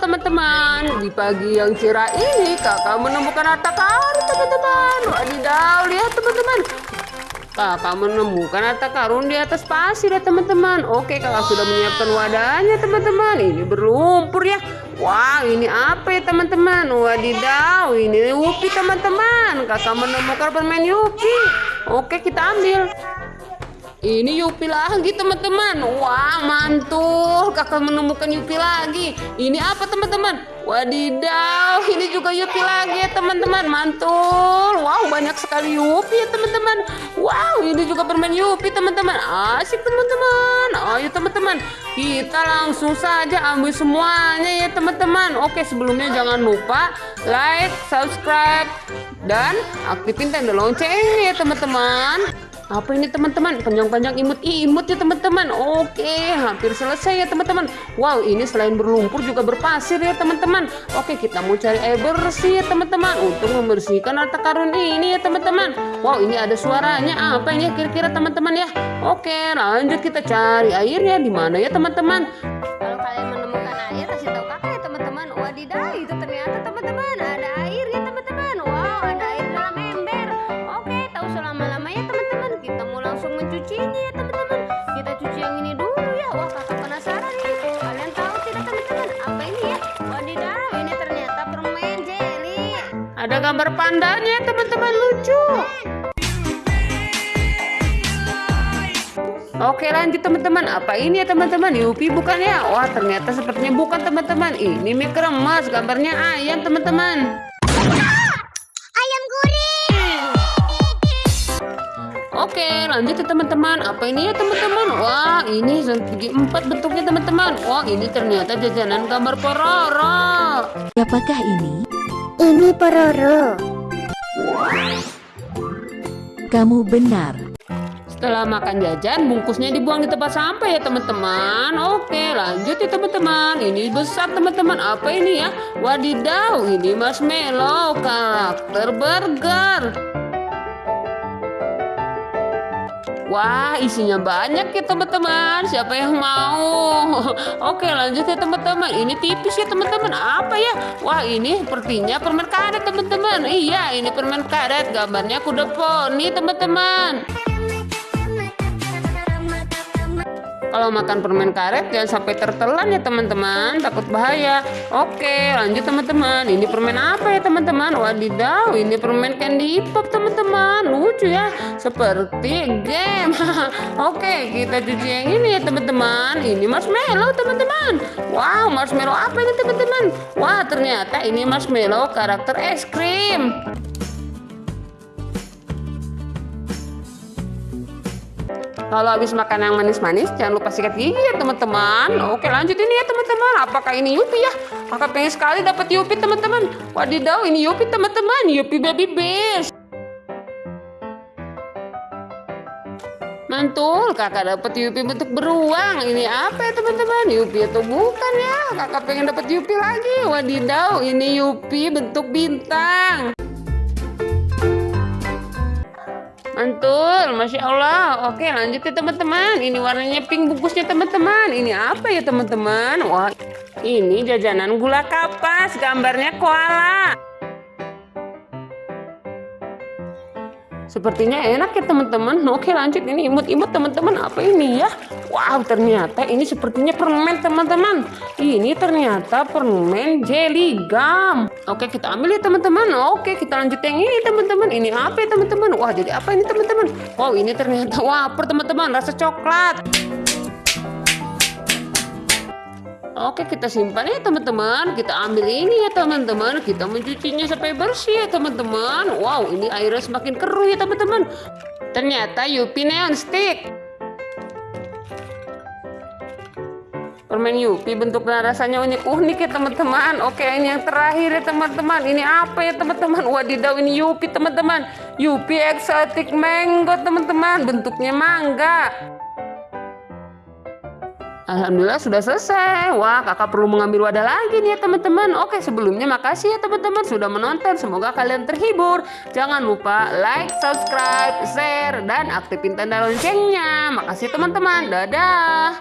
teman-teman. Di pagi yang cerah ini kakak menemukan harta karun teman-teman. Wadidaw lihat teman-teman. Kakak menemukan harta karun di atas pasir ya teman-teman. Oke kakak sudah menyiapkan wadahnya teman-teman. Ini berlumpur ya. Wah ini apa ya teman-teman? Wadidaw ini Yupi teman-teman. Kakak menemukan permen Yupi. Oke kita ambil ini Yupi lagi teman-teman. Wah mantul. Kakak menemukan Yupi lagi. Ini apa teman-teman? Wadidaw. Ini juga Yupi lagi ya teman-teman. Mantul. Wow banyak sekali Yupi ya teman-teman. Wow ini juga permen Yupi teman-teman. Asik teman-teman. Ayo teman-teman. Kita langsung saja ambil semuanya ya teman-teman. Oke sebelumnya jangan lupa like, subscribe, dan aktifin tanda loncengnya ya teman-teman. Apa ini teman-teman? Panjang-panjang imut-imut ya teman-teman. Oke, hampir selesai ya teman-teman. Wow, ini selain berlumpur juga berpasir ya teman-teman. Oke, kita mau cari air bersih ya teman-teman untuk membersihkan harta karun ini ya teman-teman. Wow, ini ada suaranya. Apa ini kira-kira teman-teman ya? Oke, lanjut kita cari airnya di mana ya teman-teman? Kalau kalian mencucinya ya teman-teman. Kita cuci yang ini dulu ya. Wah, kakak penasaran nih. Kalian tahu tidak teman-teman? Apa ini ya? Wadidaw, ini ternyata permen jelly. Ada gambar pandanya ya teman-teman lucu. Oke lanjut teman-teman Apa ini ya teman-teman Yupi bukan ya Wah ternyata sepertinya bukan teman-teman Ini mie kremes Gambarnya ayam teman-teman Oke lanjut ya teman-teman Apa ini ya teman-teman Wah ini segi empat bentuknya teman-teman Wah ini ternyata jajanan gambar pororo Apakah ini? Ini pororo. Kamu benar. Setelah makan jajan, bungkusnya dibuang di tempat sampah ya teman-teman. Oke, lanjut ya teman-teman. Ini besar teman-teman. Apa ini ya? Wadidaw, ini marshmallow karakter burger. Wah, isinya banyak ya teman-teman. Siapa yang mau? Oke, lanjut ya teman-teman. Ini tipis ya teman-teman. Apa ya? Wah, ini sepertinya permen karet teman-teman. Iya, ini permen karet. Gambarnya kuda poni teman-teman. Kalau makan permen karet jangan sampai tertelan ya teman-teman, takut bahaya. Oke, lanjut teman-teman. Ini permen apa ya teman-teman? Wadidaw, ini permen candy pop teman-teman. Lucu ya, seperti game. Oke, kita cuci yang ini ya teman-teman. Ini marshmallow teman-teman. Wow, marshmallow apa ini teman-teman? Wah, ternyata ini marshmallow karakter es krim. Kalau habis makan yang manis-manis, jangan lupa sikat gigi ya teman-teman. Oke lanjut ini ya teman-teman. Apakah ini Yupi ya? Kakak pengen sekali dapat Yupi teman-teman. Wadidaw ini Yupi teman-teman. Yupi baby best. Mantul, kakak dapat Yupi bentuk beruang. Ini apa ya teman-teman? Yupi atau bukan ya? Kakak pengen dapat Yupi lagi. Wadidaw, ini Yupi bentuk bintang. Mantul, Masya Allah. Oke lanjut ya teman-teman. Ini warnanya pink bungkusnya teman-teman. Ini apa ya teman-teman? Wah ini jajanan gula kapas. Gambarnya koala. Sepertinya enak ya teman-teman. Oke lanjut ini imut-imut teman-teman. Apa ini ya? Wow ternyata ini sepertinya permen teman-teman. Ini ternyata permen jelly gum. Oke kita ambil ya teman-teman. Oke kita lanjut yang ini teman-teman. Ini apa ya teman-teman? Wah jadi apa ini teman-teman? Wow ini ternyata wafer teman-teman. Rasa coklat. Oke kita simpan ya teman-teman. Kita ambil ini ya teman-teman. Kita mencucinya sampai bersih ya teman-teman. Wow ini airnya semakin keruh ya teman-teman. Ternyata Yupi Neon Stick. Permen Yupi bentuknya rasanya unik-unik ya teman-teman. Oke ini yang terakhir ya teman-teman. Ini apa ya teman-teman? Wadidaw ini Yupi teman-teman. Yupi Exotic Mango teman-teman. Bentuknya mangga Alhamdulillah sudah selesai. Wah, kakak perlu mengambil wadah lagi nih ya teman-teman. Oke, sebelumnya makasih ya teman-teman sudah menonton. Semoga kalian terhibur. Jangan lupa like, subscribe, share, dan aktifin tanda loncengnya. Makasih teman-teman. Dadah.